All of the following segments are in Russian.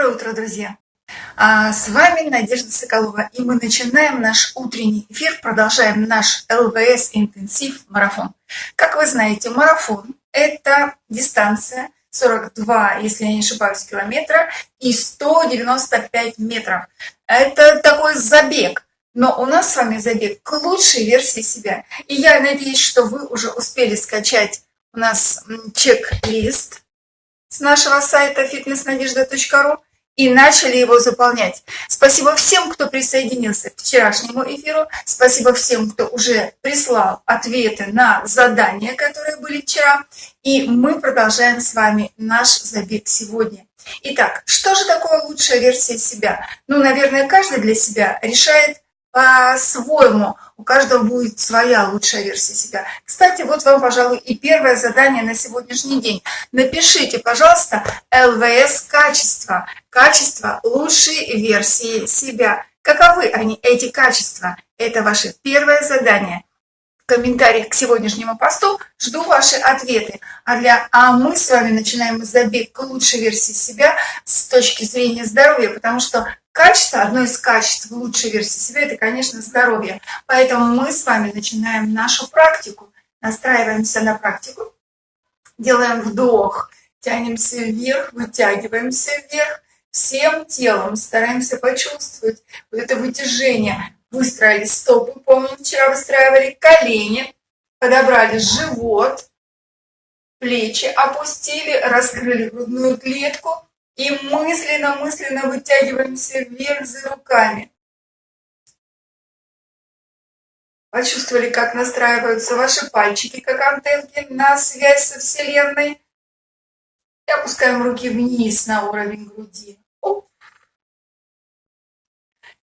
Доброе утро, друзья! А, с вами Надежда Соколова, и мы начинаем наш утренний эфир, продолжаем наш ЛВС интенсив марафон. Как вы знаете, марафон – это дистанция 42, если я не ошибаюсь, километра и 195 метров. Это такой забег, но у нас с вами забег к лучшей версии себя. И я надеюсь, что вы уже успели скачать у нас чек-лист с нашего сайта fitnessnadежда.ру и начали его заполнять. Спасибо всем, кто присоединился к вчерашнему эфиру. Спасибо всем, кто уже прислал ответы на задания, которые были вчера. И мы продолжаем с вами наш забег сегодня. Итак, что же такое лучшая версия себя? Ну, наверное, каждый для себя решает по-своему. У каждого будет своя лучшая версия себя. Кстати, вот вам, пожалуй, и первое задание на сегодняшний день. Напишите, пожалуйста, ЛВС качество. Качество лучшей версии себя. Каковы они, эти качества? Это ваше первое задание комментариях к сегодняшнему посту. Жду ваши ответы. А, для, а мы с вами начинаем забег к лучшей версии себя с точки зрения здоровья, потому что качество, одно из качеств лучшей версии себя, это, конечно, здоровье. Поэтому мы с вами начинаем нашу практику, настраиваемся на практику, делаем вдох, тянемся вверх, вытягиваемся вверх, всем телом стараемся почувствовать вот это вытяжение, выстроили стопы, помню, вчера выстраивали колени, подобрали живот, плечи опустили, раскрыли грудную клетку и мысленно-мысленно вытягиваемся вверх за руками. Почувствовали, как настраиваются ваши пальчики, как антенки на связь со Вселенной. И опускаем руки вниз на уровень груди.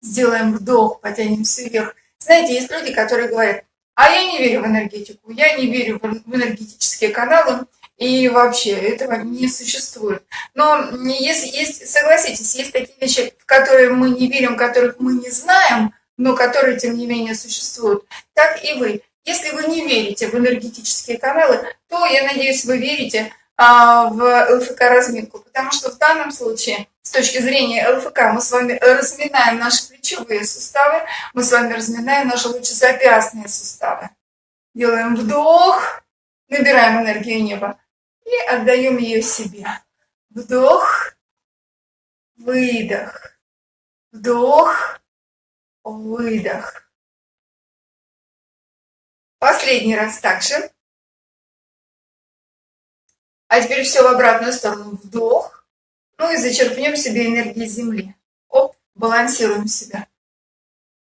сделаем вдох, потянемся вверх. Знаете, есть люди, которые говорят, а я не верю в энергетику, я не верю в энергетические каналы, и вообще этого не существует. Но есть, есть, согласитесь, есть такие вещи, в которые мы не верим, которых мы не знаем, но которые, тем не менее, существуют. Так и вы. Если вы не верите в энергетические каналы, то, я надеюсь, вы верите а, в ЛФК-разминку, потому что в данном случае, с точки зрения ЛФК, мы с вами разминаем наши плечевые суставы, мы с вами разминаем наши лучезапястные суставы. Делаем вдох, набираем энергию неба и отдаем ее себе. Вдох, выдох, вдох, выдох. Последний раз также. А теперь все в обратную сторону. Вдох. Ну и зачерпнем себе энергии Земли. Оп, балансируем себя.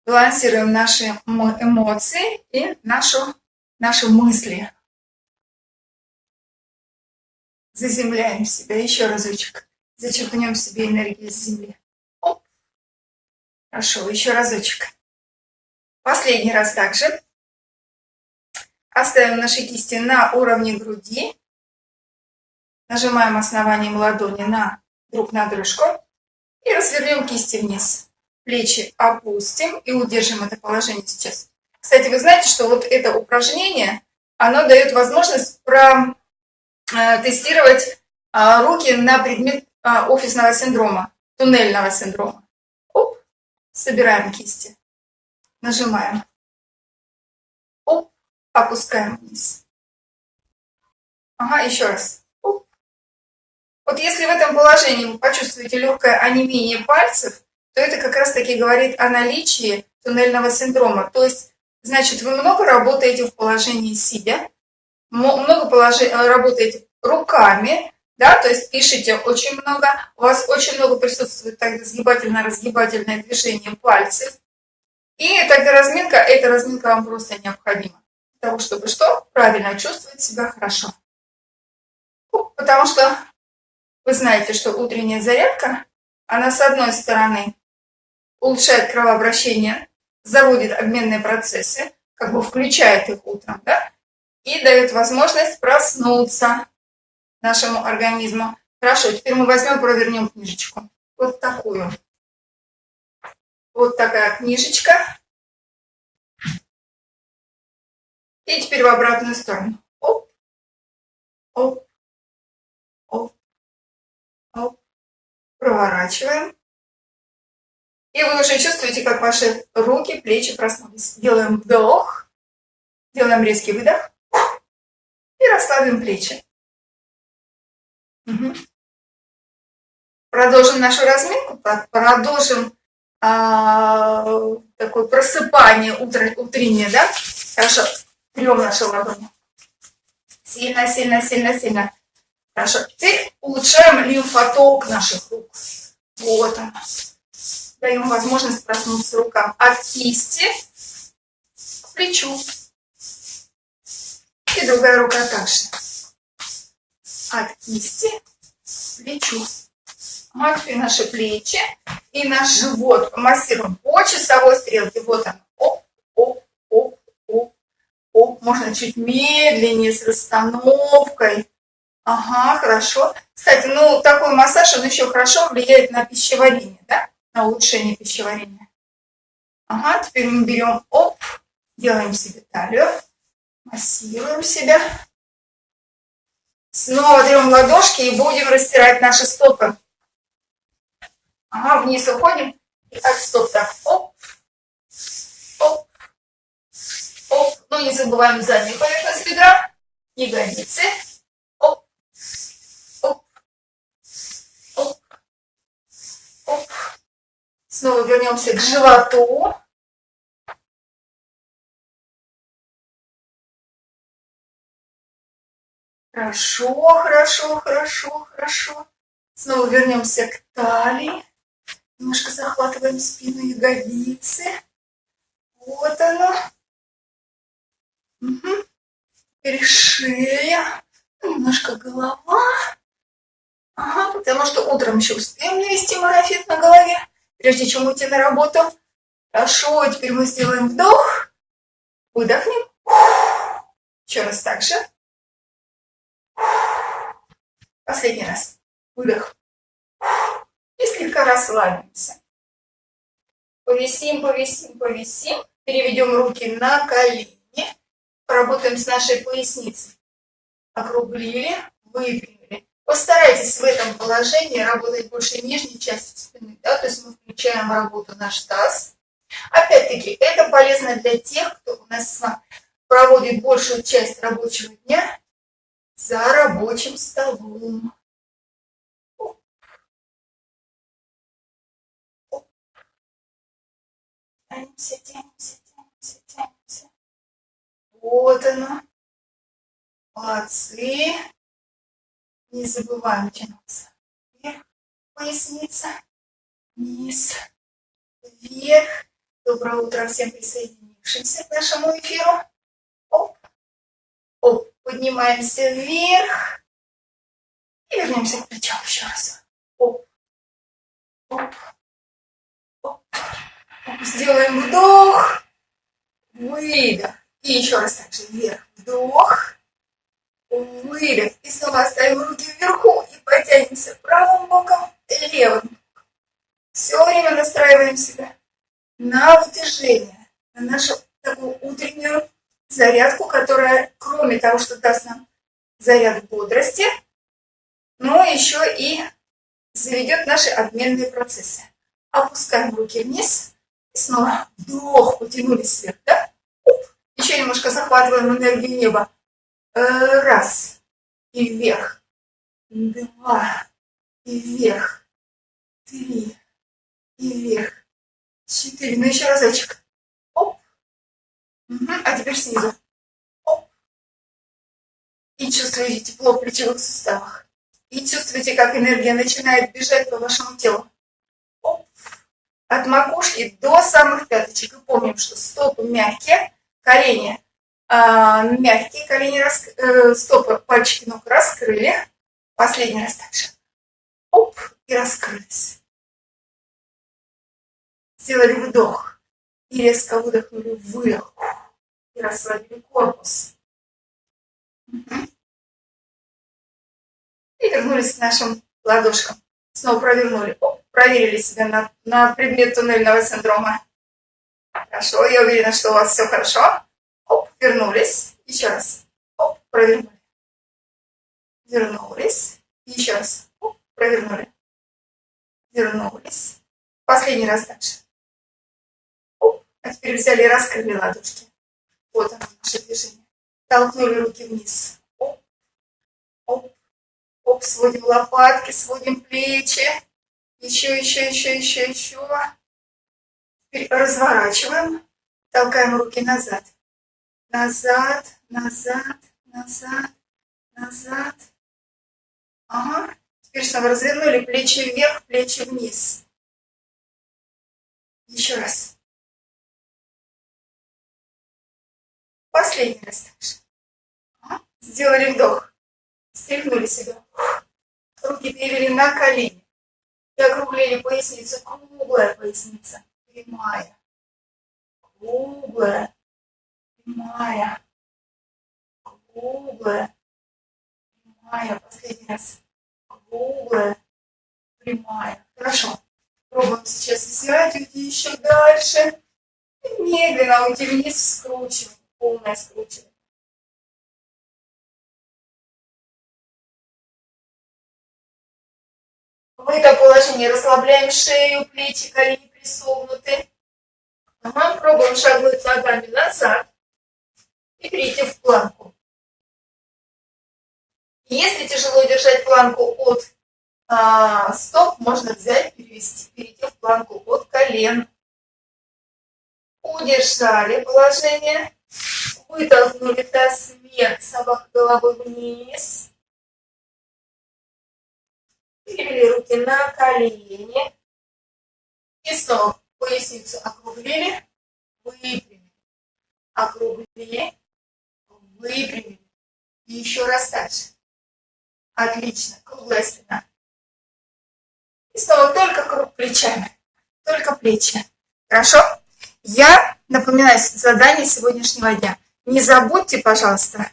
Балансируем наши эмоции и нашу, наши мысли. Заземляем себя. Еще разочек. Зачерпнем себе энергии с Земли. Оп. Хорошо, еще разочек. Последний раз также. Оставим наши кисти на уровне груди. Нажимаем основанием ладони на друг на дружку и развернем кисти вниз. Плечи опустим и удержим это положение сейчас. Кстати, вы знаете, что вот это упражнение, оно дает возможность протестировать э, а, руки на предмет а, офисного синдрома, туннельного синдрома. Оп, собираем кисти, нажимаем. Оп, опускаем вниз. Ага, еще раз. Вот если в этом положении вы почувствуете легкое онемение пальцев, то это как раз-таки говорит о наличии туннельного синдрома. То есть, значит, вы много работаете в положении сидя, много положи, э, работаете руками, да, то есть пишите очень много, у вас очень много присутствует тогда сгибательно-разгибательное движение пальцев. И тогда разминка, эта разминка вам просто необходима. Для того, чтобы что? Правильно чувствовать себя хорошо. Потому что вы знаете, что утренняя зарядка, она с одной стороны улучшает кровообращение, заводит обменные процессы, как бы включает их утром, да, и дает возможность проснуться нашему организму. Хорошо, теперь мы возьмем, провернем книжечку. Вот такую. Вот такая книжечка. И теперь в обратную сторону. Оп, оп, оп, проворачиваем. И вы уже чувствуете, как ваши руки, плечи проснулись. Делаем вдох, делаем резкий выдох и расслабим плечи. Угу. Продолжим нашу разминку, продолжим а, такое просыпание утро, утреннее, да? Хорошо, трем наши ладони. Сильно, сильно, сильно, сильно. Хорошо, теперь улучшаем лимфоток наших рук. Вот он. Даем возможность проснуться рукам от кисти к плечу. И другая рука также. От кисти плечу. Матки наши плечи и наш живот массируем по часовой стрелке. Вот он. Оп, оп, оп, оп, оп. Можно чуть медленнее, с расстановкой. Ага, хорошо. Кстати, ну такой массаж, он еще хорошо влияет на пищеварение, да? На улучшение пищеварения. Ага, теперь мы берем, оп, делаем себе талию, массируем себя. Снова даем ладошки и будем растирать наши стопы. Ага, вниз уходим. И так, стоп, так, оп, оп, оп. Ну, не забываем заднюю поверхность бедра, ягодицы. Оп, оп, оп, оп. Снова вернемся к животу. Хорошо, хорошо, хорошо, хорошо. Снова вернемся к талии. Немножко захватываем спину ягодицы. Вот оно. Угу. Теперь шея. Немножко голова. Ага, потому что утром еще успеем навести марафет на голове, прежде чем уйти на работу. Хорошо, теперь мы сделаем вдох. Выдохнем. Еще раз так же. Последний раз. Выдох и слегка расслабимся. Повисим, повисим, повисим. Переведем руки на колени. Поработаем с нашей поясницей. Округлили, выпрямили. Постарайтесь в этом положении работать больше нижней части спины. Да? То есть мы включаем работу наш таз. Опять-таки, это полезно для тех, кто у нас проводит большую часть рабочего дня за рабочим столом. Тянемся, тянемся, тянемся, тянемся. Вот оно. Молодцы. Не забываем тянуться. Вверх, поясница, вниз, вверх. Доброе утро всем присоединившимся к нашему эфиру. Оп, оп, поднимаемся вверх. И вернемся к плечам еще раз. Оп, оп, Сделаем вдох, выдох. И еще раз так же вверх. Вдох, выдох. И снова оставим руки вверху и потянемся правым боком, левым. Все время настраиваем себя на вытяжение, на нашу такую утреннюю зарядку, которая, кроме того, что даст нам заряд бодрости, но еще и заведет наши обменные процессы. Опускаем руки вниз, Снова вдох, потянулись вверх, да? Еще немножко захватываем энергию неба. Э, раз. И вверх. Два. И вверх. Три. И вверх. Четыре. Ну еще разочек. А теперь снизу. И чувствуете тепло в плечевых суставах. И чувствуете, как энергия начинает бежать по вашему телу от макушки до самых пяточек. И помним, что стопы мягкие, колени э, мягкие, колени рас... э, стопы, пальчики ног раскрыли. Последний раз также. Оп, и раскрылись. Сделали вдох. И резко выдохнули выдох. И расслабили корпус. И вернулись к нашим ладошкам. Снова провернули. Оп проверили себя на, на предмет туннельного синдрома. Хорошо, я уверена, что у вас все хорошо. Оп, вернулись. Еще раз. Оп, провернули. Вернулись. Еще раз. Оп, провернули. вернулись. Последний раз дальше. Оп. А теперь взяли и раскрыли ладошки. Вот оно, наше движение. Толкнули руки вниз. Оп. Оп. Оп, сводим лопатки, сводим плечи. Еще, еще, еще, еще, еще. Теперь разворачиваем. Толкаем руки назад. Назад, назад, назад, назад. Ага. Теперь снова развернули плечи вверх, плечи вниз. Еще раз. Последний раз также. Ага. Сделали вдох. Стряхнули себя. Руки перевели на колени. И округлили поясницу. Круглая поясница. Прямая. Круглая. Прямая. Круглая. Прямая. Последний раз круглая, прямая. Хорошо. Пробуем сейчас взять, уйти еще дальше. И медленно уйти вниз, скручиваем. Полное скручивание. В этом положении расслабляем шею, плечи, колени присогнуты. Ага, пробуем шагнуть ногами назад и перейти в планку. Если тяжело держать планку от а, стоп, можно взять, перевести, перейти в планку от колен. Удержали положение. Вытолкнули таз вверх, собака головой вниз. Перевели руки на колени. И снова поясницу округлили, выпрямили. Округлили, выпрямили. И еще раз дальше. Отлично. Круглая спина. И снова только круг плечами. Только плечи. Хорошо? Я напоминаю задание сегодняшнего дня. Не забудьте, пожалуйста,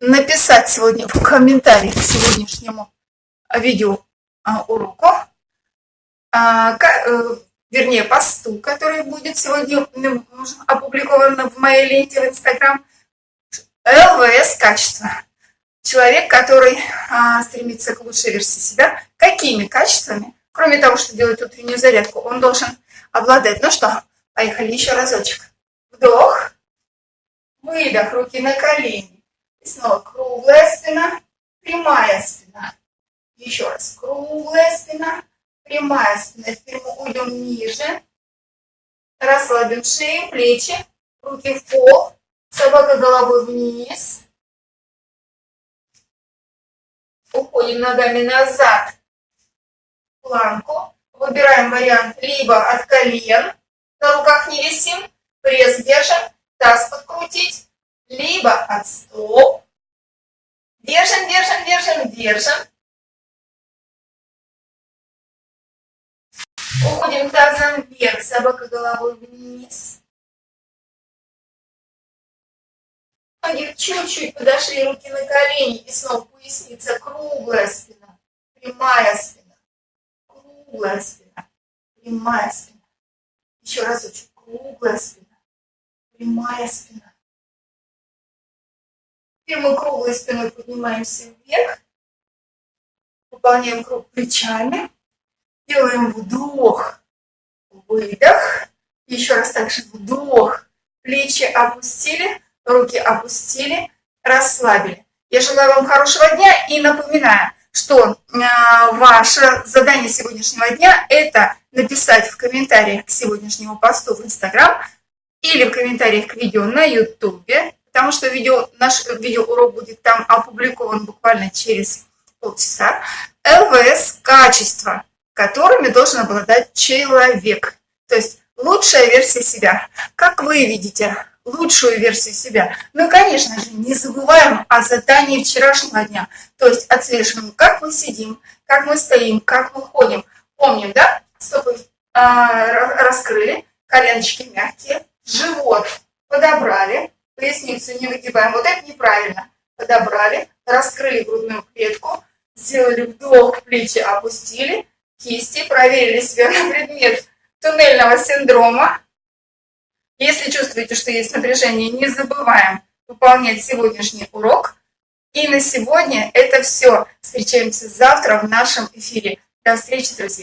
написать сегодня в комментариях к сегодняшнему видео а, уроку, а, э, вернее, посту, который будет сегодня опубликован в моей ленте в Инстаграм, ЛВС качество. Человек, который а, стремится к лучшей версии себя, какими качествами, кроме того, что делает утреннюю зарядку, он должен обладать. Ну что, поехали еще разочек. Вдох, выдох, руки на колени. И снова круглая спина, прямая спина. Еще раз, круглая спина, прямая спина. Теперь мы уйдем ниже. Расслабим шею, плечи, руки в пол, собака головой вниз. Уходим ногами назад планку. Выбираем вариант либо от колен, на руках не висим, пресс держим, таз подкрутить, либо от стоп. Держим, держим, держим, держим. Уходим тазом вверх, собака головой вниз. Ноги чуть-чуть подошли, руки на колени, и снова поясница, круглая спина, прямая спина, круглая спина, прямая спина. Еще раз очень круглая спина, прямая спина. Теперь мы круглой спиной поднимаемся вверх, выполняем круг плечами, делаем вдох, выдох, еще раз также вдох, плечи опустили, руки опустили, расслабили. Я желаю вам хорошего дня и напоминаю, что э, ваше задание сегодняшнего дня – это написать в комментариях к сегодняшнему посту в Инстаграм или в комментариях к видео на Ютубе, потому что видео, наш видеоурок будет там опубликован буквально через полчаса. ЛВС – качества, которыми должен обладать человек. То есть лучшая версия себя. Как вы видите, лучшую версию себя. Ну конечно же, не забываем о задании вчерашнего дня. То есть отслеживаем, как мы сидим, как мы стоим, как мы ходим. Помним, да? Стопы а, раскрыли, коленочки мягкие, живот подобрали, поясницу не выгибаем. Вот это неправильно. Подобрали, раскрыли грудную клетку, сделали вдох, плечи опустили, кисти, проверили себя на предмет туннельного синдрома, если чувствуете, что есть напряжение, не забываем выполнять сегодняшний урок. И на сегодня это все. Встречаемся завтра в нашем эфире. До встречи, друзья!